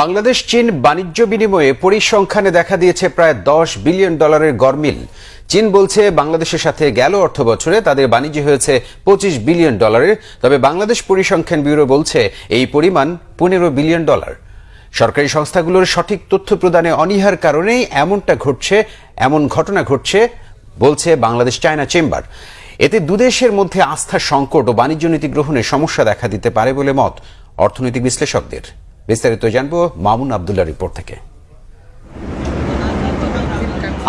বাংলাদেশ, চীন বাণিজ্য বিনিময়ে পরিসংখ্যানে দেখা দিয়েছে প্রায় দশ বিলিয়ন ডলারের গরমিল চীন বলছে বাংলাদেশের সাথে গেল অর্থ বছরে তাদের বাণিজ্য হয়েছে পঁচিশ বিলিয়ন ডলারের। তবে বাংলাদেশ পরিসংখ্যান ব্যুরো বলছে এই পরিমাণ পনেরো বিলিয়ন ডলার। সরকারি সংস্থাগুলোর সঠিক তথ্য প্রদানে অনীহার কারণেই এমনটা ঘটছে, এমন ঘটনা ঘটছে, বলছে বাংলাদেশ চায়না চেম্বার। এতে দুদেশের মধ্যে আস্থার সংকট ও বাণিজ্য নীতি গ্রহণে সমস্যা দেখা দিতে পারে বলে মত অর্থনৈতিক বিশ্লেষকদের। বিস্তারিত জানব মামুন আবদুল্লাহ রিপোর্ট থেকে।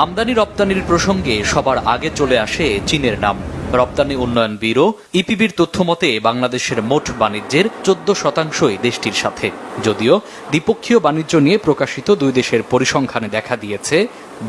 আমদানি রপ্তানির প্রসঙ্গে সবার আগে চলে আসে চীনের নাম। রপ্তানি উন্নয়ন ব্যুরো, ইপিবির তথ্য মতে বাংলাদেশের মোট বাণিজ্যের চোদ্দ শতাংশই দেশটির সাথে। যদিও দ্বিপক্ষীয় বাণিজ্য নিয়ে প্রকাশিত দুই দেশের পরিসংখ্যানে দেখা দিয়েছে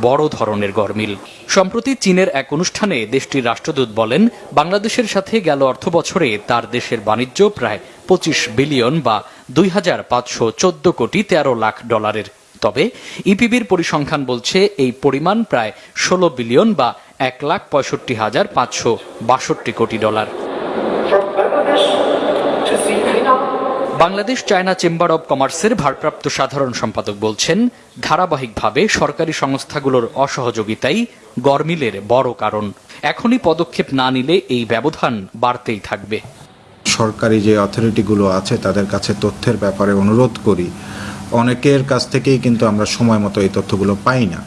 বড় ধরনের গরমিল। সম্প্রতি চীনের এক অনুষ্ঠানে দেশটির রাষ্ট্রদূত বলেন, বাংলাদেশের সাথে গেল অর্থ বছরে তার দেশের বাণিজ্য প্রায় পঁচিশ বিলিয়ন বা দুই হাজার পাঁচশো চোদ্দ কোটি তেরো লাখ ডলারের। তবে ইপিবির পরিসংখ্যান বলছে এই পরিমাণ প্রায় ষোলো বিলিয়ন বা এক লাখ পঁয়ষট্টি হাজার পাঁচশো বাষট্টি কোটি dollar. Bangladesh China chamber of কমার্সের ভারপ্রাপ্ত সাধারণ সম্পাদক বলছেন, ধারাবাহিকভাবে সরকারি সংস্থাগুলোর অসহযোগিতাই গরমিলের বড় কারণ। এখনই পদক্ষেপ না নিলে এই ব্যবধান বাড়তেই থাকবে। সরকারি যে অথরিটিগুলো আছে, তাদের কাছে তথ্যের ব্যাপারে অনুরোধ করি। অনেকের কাছ থেকেই কিন্তু আমরা সময় মতো এই তথ্যগুলো পাই না।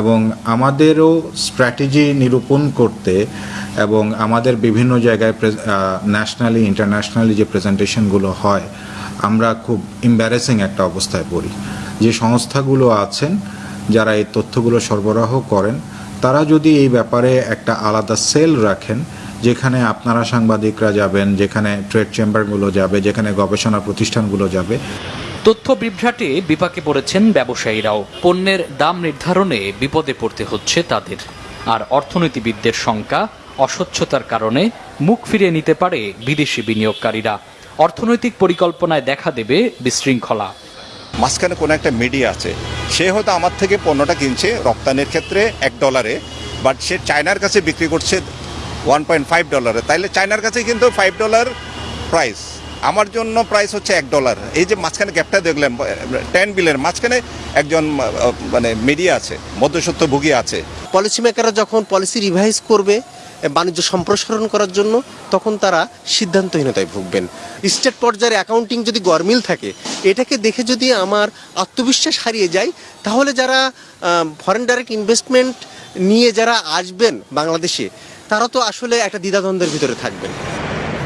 এবং আমাদেরও স্ট্র্যাটেজি নিরূপণ করতে এবং আমাদের বিভিন্ন জায়গায় ন্যাশনালি ইন্টারন্যাশনালি যে প্রেজেন্টেশনগুলো হয়, আমরা খুব এম্বারেসিং একটা অবস্থায় পড়ি। যে সংস্থাগুলো আছেন, যারা এই তথ্যগুলো সরবরাহ করেন, তারা যদি এই ব্যাপারে একটা আলাদা সেল রাখেন যেখানে আপনারা সাংবাদিকরা যাবেন যেখানে ট্রেড চেম্বারগুলো যাবে যেখানে গবেষণা প্রতিষ্ঠানগুলো যাবে। তথ্য বিভ্রাটে বিপাকে পড়েছেন ব্যবসায়ীরাও। পণ্যের দাম নির্ধারণে বিপদে পড়তে হচ্ছে তাদের। আর অর্থনীতিবিদদের শঙ্কা অস্বচ্ছতার কারণে মুখ ফিরিয়ে নিতে পারে বিদেশি বিনিয়োগকারীরা। অর্থনৈতিক পরিকল্পনায় দেখা দেবে বিশৃঙ্খলা। মাঝখানে কোনো একটা মিডিয়া আছে। সে হয়তো আমার থেকে পণ্যটা কিনছে রপ্তানির ক্ষেত্রে এক ডলারে বাট সে চায়নার কাছে বিক্রি করছে ওয়ান পয়েন্ট ফাইভ ডলারে তাইলে চায়নার কাছে কিন্তু ফাইভ ডলার প্রাইস আমার জন্য প্রাইস হচ্ছে এক ডলার এই যে মাঝখানে গ্যাপটা দেখলেন টেন বিলের মাঝখানে একজন মানে মিডিয়া আছে মধ্যসত্ত্বভোগী আছে। পলিসি মেকাররা যখন পলিসি রিভাইজ করবে বাণিজ্য সম্প্রসারণ করার জন্য, তখন তারা সিদ্ধান্তহীনতায় ভুগবেন। স্টেট পর্যায়ের অ্যাকাউন্টিং যদি গরমিল থাকে, এটাকে দেখে যদি আমার আত্মবিশ্বাস হারিয়ে যায়, তাহলে যারা ফরেন ডাইরেক্ট ইনভেস্টমেন্ট নিয়ে যারা আসবেন বাংলাদেশে তারা তো আসলে একটা দ্বিধাদ্বন্দ্বের ভিতরে থাকবেন।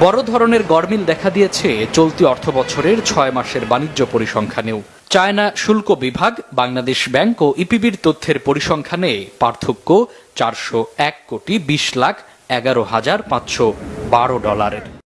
বড় ধরনের গরমিল দেখা দিয়েছে চলতি অর্থ বছরের ছয় মাসের বাণিজ্য পরিসংখ্যানেও। চায়না শুল্ক বিভাগ, বাংলাদেশ ব্যাংক ও ইপিবির তথ্যের পরিসংখ্যানে পার্থক্য চারশো এক কোটি বিশ লাখ এগারো হাজার পাঁচশো বারো ডলারের।